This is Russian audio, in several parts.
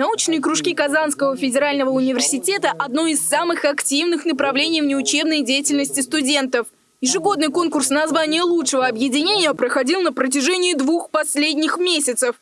Научные кружки Казанского федерального университета – одно из самых активных направлений внеучебной деятельности студентов. Ежегодный конкурс на звание лучшего объединения проходил на протяжении двух последних месяцев.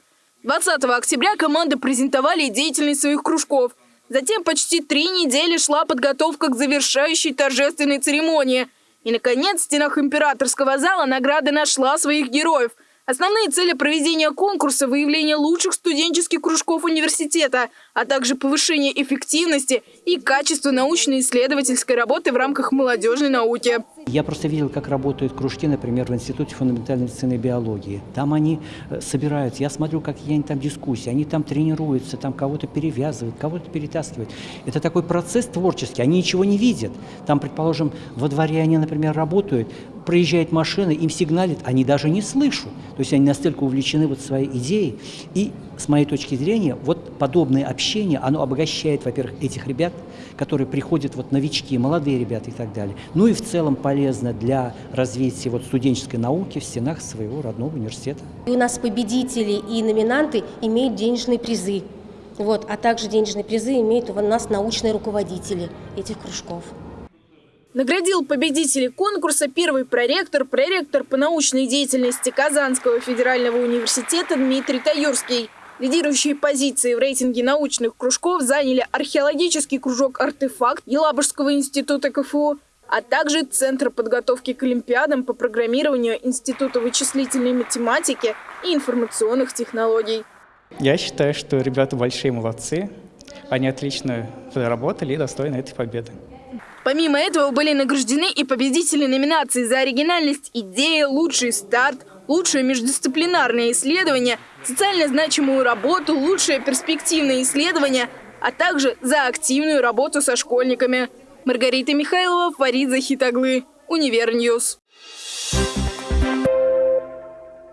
20 октября команды презентовали деятельность своих кружков. Затем почти три недели шла подготовка к завершающей торжественной церемонии. И, наконец, в стенах императорского зала награда нашла своих героев – Основные цели проведения конкурса – выявление лучших студенческих кружков университета, а также повышение эффективности и качества научно-исследовательской работы в рамках молодежной науки. Я просто видел, как работают кружки, например, в Институте фундаментальной медицины и биологии. Там они э, собираются, я смотрю, какие они там дискуссии, они там тренируются, там кого-то перевязывают, кого-то перетаскивают. Это такой процесс творческий, они ничего не видят. Там, предположим, во дворе они, например, работают, проезжает машина, им сигналит, они даже не слышат. То есть они настолько увлечены вот своей идеей. И с моей точки зрения, вот подобное общение, оно обогащает, во-первых, этих ребят, которые приходят, вот новички, молодые ребята и так далее. Ну и в целом полезно для развития вот студенческой науки в стенах своего родного университета. И у нас победители и номинанты имеют денежные призы. Вот, а также денежные призы имеют у нас научные руководители этих кружков. Наградил победителей конкурса первый проректор, проректор по научной деятельности Казанского федерального университета Дмитрий Таюрский. Лидирующие позиции в рейтинге научных кружков заняли археологический кружок «Артефакт» Елабужского института КФУ, а также Центр подготовки к Олимпиадам по программированию Института вычислительной математики и информационных технологий. Я считаю, что ребята большие молодцы. Они отлично работали и достойны этой победы. Помимо этого были награждены и победители номинаций за оригинальность идеи, лучший старт, лучшее междисциплинарное исследование, социально значимую работу, лучшее перспективное исследование, а также за активную работу со школьниками. Маргарита Михайлова, Фарид Захитаглы, Univer News. Thank